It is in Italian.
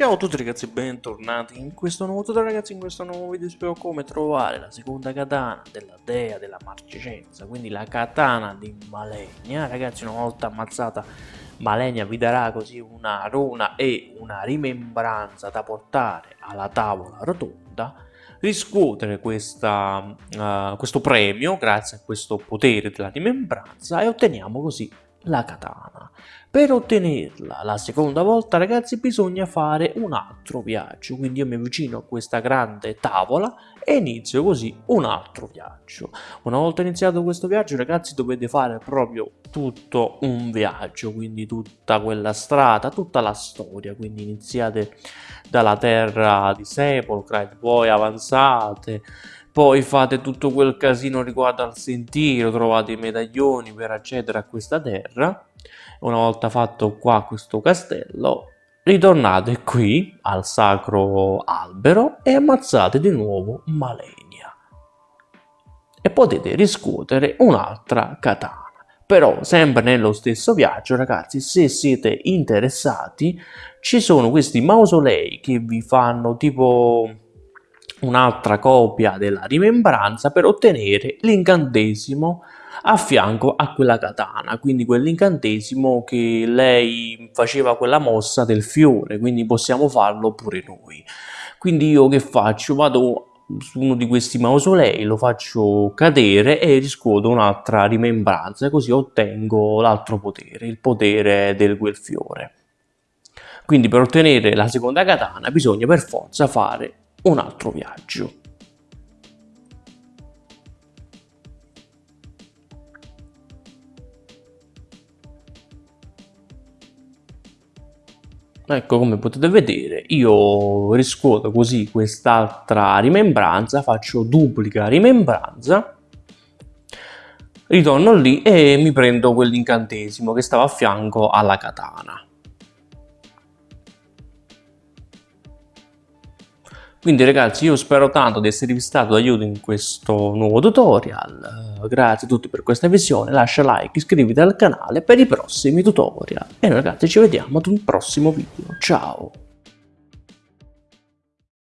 Ciao a tutti ragazzi, bentornati in questo nuovo tutorial ragazzi, in questo nuovo video. Spiego come trovare la seconda katana della dea della marcecenza, quindi la katana di Malenia, ragazzi una volta ammazzata Malenia vi darà così una runa e una rimembranza da portare alla tavola rotonda, riscuotere questa, uh, questo premio grazie a questo potere della rimembranza e otteniamo così la katana. Per ottenerla la seconda volta ragazzi bisogna fare un altro viaggio, quindi io mi avvicino a questa grande tavola e inizio così un altro viaggio. Una volta iniziato questo viaggio ragazzi dovete fare proprio tutto un viaggio, quindi tutta quella strada, tutta la storia, quindi iniziate dalla terra di Sepolcra e poi avanzate poi fate tutto quel casino riguardo al sentiero, trovate i medaglioni per accedere a questa terra. Una volta fatto qua questo castello, ritornate qui al sacro albero e ammazzate di nuovo Malenia. E potete riscuotere un'altra katana. Però sempre nello stesso viaggio ragazzi se siete interessati ci sono questi mausolei che vi fanno tipo un'altra copia della rimembranza per ottenere l'incantesimo a fianco a quella katana, quindi quell'incantesimo che lei faceva quella mossa del fiore, quindi possiamo farlo pure noi. Quindi io che faccio? Vado su uno di questi mausolei, lo faccio cadere e riscuoto un'altra rimembranza, così ottengo l'altro potere, il potere del quel fiore. Quindi per ottenere la seconda katana bisogna per forza fare un altro viaggio. Ecco come potete vedere io riscuoto così quest'altra rimembranza, faccio duplica rimembranza, ritorno lì e mi prendo quell'incantesimo che stava a fianco alla katana. Quindi ragazzi io spero tanto di esservi stato d'aiuto in questo nuovo tutorial, grazie a tutti per questa visione, lascia like, iscriviti al canale per i prossimi tutorial. E noi ragazzi ci vediamo ad un prossimo video, ciao!